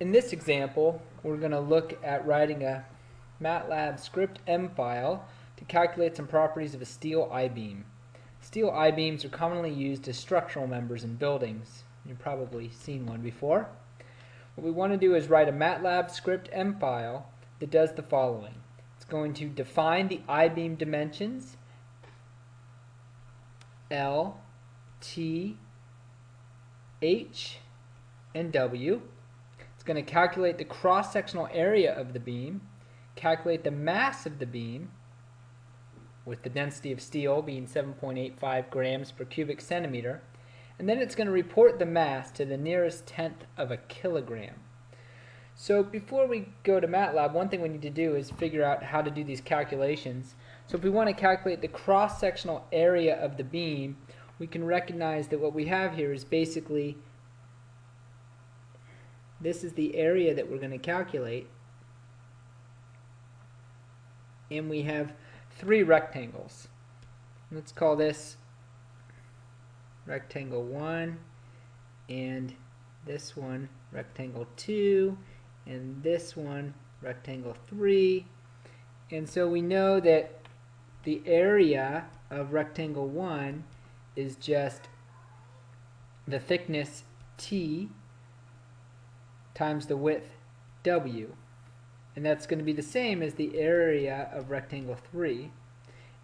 in this example, we're going to look at writing a MATLAB script M file to calculate some properties of a steel I-beam. Steel I-beams are commonly used as structural members in buildings. You've probably seen one before. What we want to do is write a MATLAB script M file that does the following. It's going to define the I-beam dimensions L, T, H, and W it's going to calculate the cross-sectional area of the beam, calculate the mass of the beam, with the density of steel being 7.85 grams per cubic centimeter, and then it's going to report the mass to the nearest tenth of a kilogram. So before we go to MATLAB, one thing we need to do is figure out how to do these calculations. So if we want to calculate the cross-sectional area of the beam, we can recognize that what we have here is basically this is the area that we're going to calculate. And we have three rectangles. Let's call this rectangle 1 and this one rectangle 2 and this one rectangle 3 and so we know that the area of rectangle 1 is just the thickness t times the width w. And that's going to be the same as the area of rectangle 3.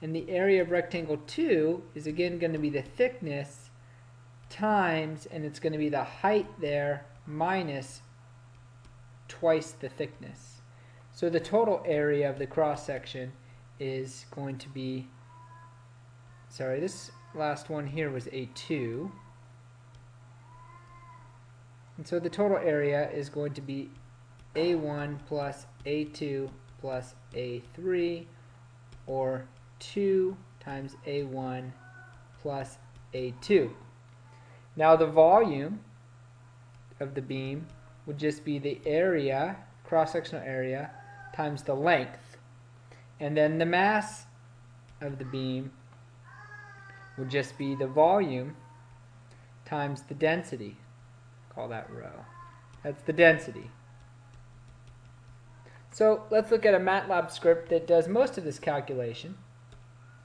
And the area of rectangle 2 is again going to be the thickness times, and it's going to be the height there minus twice the thickness. So the total area of the cross section is going to be, sorry, this last one here was A2. And so the total area is going to be A1 plus A2 plus A3 or 2 times A1 plus A2. Now the volume of the beam would just be the area, cross-sectional area, times the length. And then the mass of the beam would just be the volume times the density call that rho. That's the density. So let's look at a MATLAB script that does most of this calculation.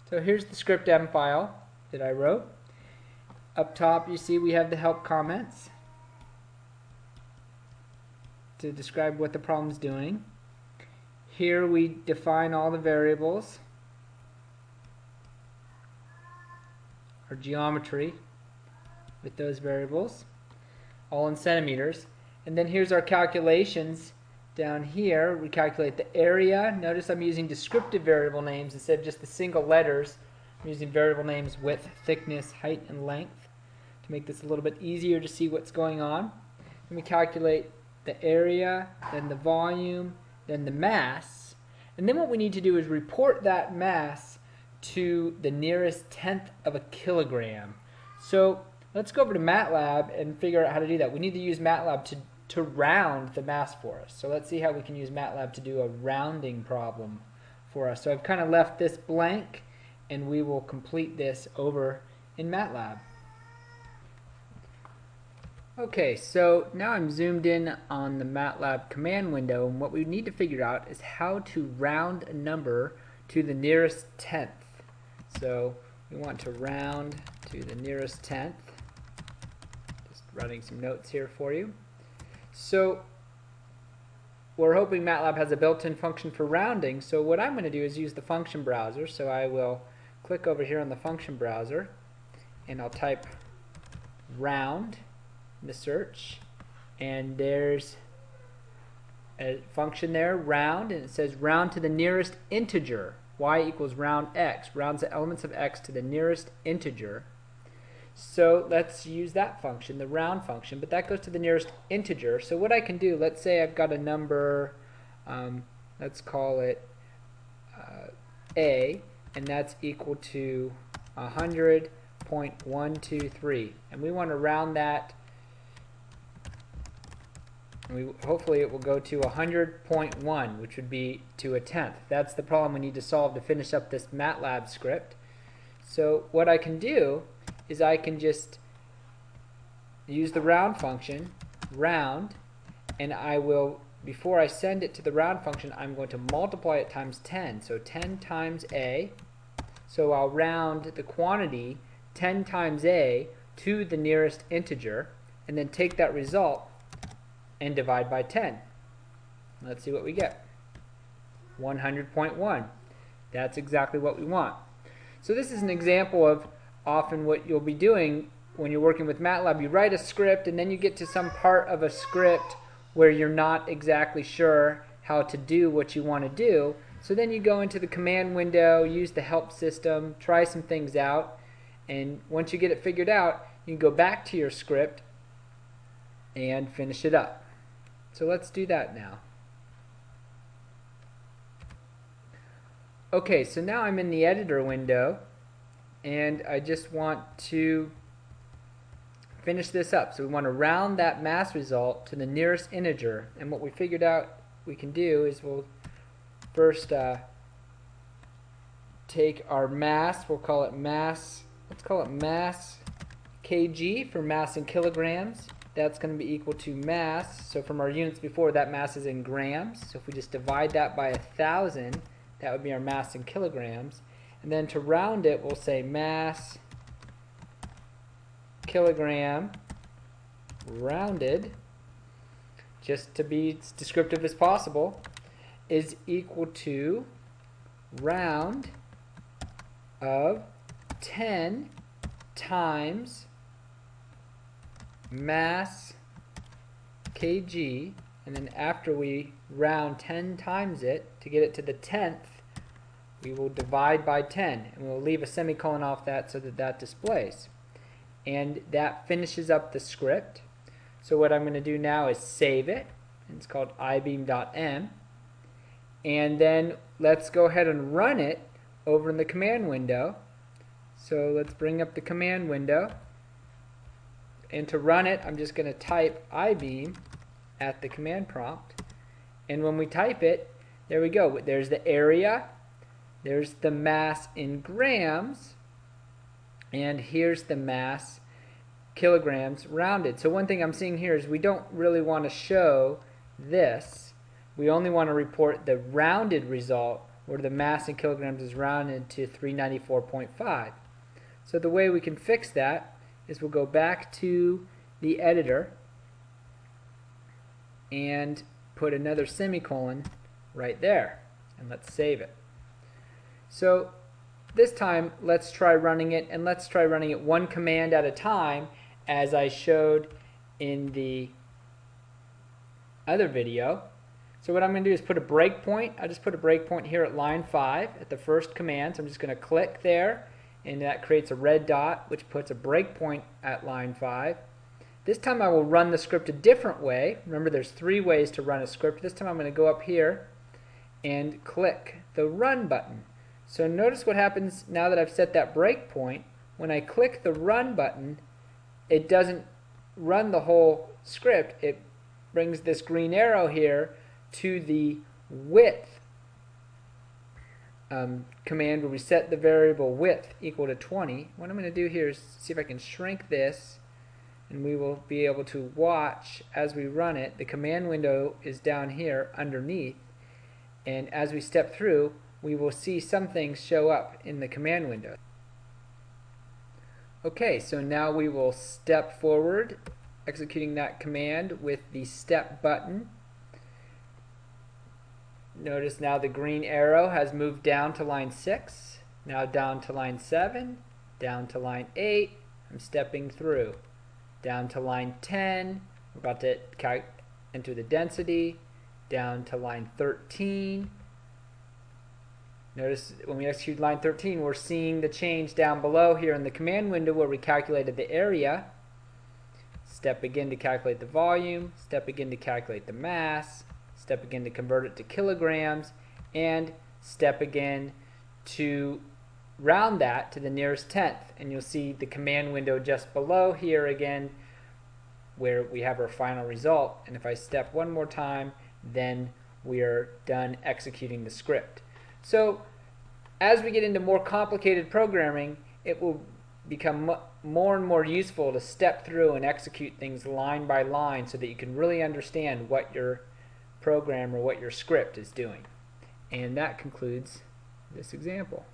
So here's the script M file that I wrote. Up top you see we have the help comments to describe what the problem is doing. Here we define all the variables, our geometry with those variables all in centimeters. And then here's our calculations down here. We calculate the area. Notice I'm using descriptive variable names instead of just the single letters. I'm using variable names width, thickness, height, and length to make this a little bit easier to see what's going on. Then we calculate the area, then the volume, then the mass. And then what we need to do is report that mass to the nearest tenth of a kilogram. So Let's go over to MATLAB and figure out how to do that. We need to use MATLAB to, to round the mass for us. So let's see how we can use MATLAB to do a rounding problem for us. So I've kind of left this blank and we will complete this over in MATLAB. Okay, so now I'm zoomed in on the MATLAB command window and what we need to figure out is how to round a number to the nearest tenth. So we want to round to the nearest tenth running some notes here for you. So we're hoping MATLAB has a built-in function for rounding. So what I'm going to do is use the function browser. So I will click over here on the function browser and I'll type round in the search and there's a function there, round, and it says round to the nearest integer. y equals round x, rounds the elements of x to the nearest integer. So let's use that function, the round function, but that goes to the nearest integer. So what I can do, let's say I've got a number, um, let's call it uh, a, and that's equal to 100.123. And we want to round that, we, hopefully it will go to 100.1, which would be to a tenth. That's the problem we need to solve to finish up this MATLAB script. So what I can do is I can just use the round function, round, and I will, before I send it to the round function, I'm going to multiply it times 10. So 10 times a. So I'll round the quantity 10 times a to the nearest integer, and then take that result and divide by 10. Let's see what we get. 100.1. That's exactly what we want. So this is an example of often what you'll be doing when you're working with MATLAB. You write a script and then you get to some part of a script where you're not exactly sure how to do what you want to do. So then you go into the command window, use the help system, try some things out, and once you get it figured out, you can go back to your script and finish it up. So let's do that now. Okay, so now I'm in the editor window and I just want to finish this up. So we want to round that mass result to the nearest integer and what we figured out we can do is we'll first uh, take our mass, we'll call it mass, let's call it mass kg for mass in kilograms. That's going to be equal to mass, so from our units before that mass is in grams, so if we just divide that by a thousand that would be our mass in kilograms. And then to round it, we'll say mass kilogram rounded, just to be as descriptive as possible, is equal to round of 10 times mass kg. And then after we round 10 times it to get it to the 10th we will divide by 10 and we'll leave a semicolon off that so that that displays. And that finishes up the script. So what I'm going to do now is save it. It's called ibeam.m and then let's go ahead and run it over in the command window. So let's bring up the command window. And to run it I'm just going to type ibeam at the command prompt. And when we type it there we go. There's the area there's the mass in grams, and here's the mass kilograms rounded. So one thing I'm seeing here is we don't really want to show this. We only want to report the rounded result where the mass in kilograms is rounded to 394.5. So the way we can fix that is we'll go back to the editor and put another semicolon right there and let's save it. So this time let's try running it and let's try running it one command at a time as I showed in the other video. So what I'm going to do is put a breakpoint. I just put a breakpoint here at line 5 at the first command. So I'm just going to click there and that creates a red dot which puts a breakpoint at line 5. This time I will run the script a different way. Remember there's three ways to run a script. This time I'm going to go up here and click the run button. So notice what happens now that I've set that breakpoint. When I click the run button, it doesn't run the whole script. It brings this green arrow here to the width um, command where we set the variable width equal to 20. What I'm going to do here is see if I can shrink this and we will be able to watch as we run it. The command window is down here underneath and as we step through we will see some things show up in the command window. Okay, so now we will step forward executing that command with the step button. Notice now the green arrow has moved down to line 6, now down to line 7, down to line 8, I'm stepping through. Down to line 10, we're about to enter the density, down to line 13, Notice when we execute line 13, we're seeing the change down below here in the command window where we calculated the area. Step again to calculate the volume, step again to calculate the mass, step again to convert it to kilograms, and step again to round that to the nearest tenth. And you'll see the command window just below here again where we have our final result. And if I step one more time, then we are done executing the script. So as we get into more complicated programming, it will become more and more useful to step through and execute things line by line so that you can really understand what your program or what your script is doing. And that concludes this example.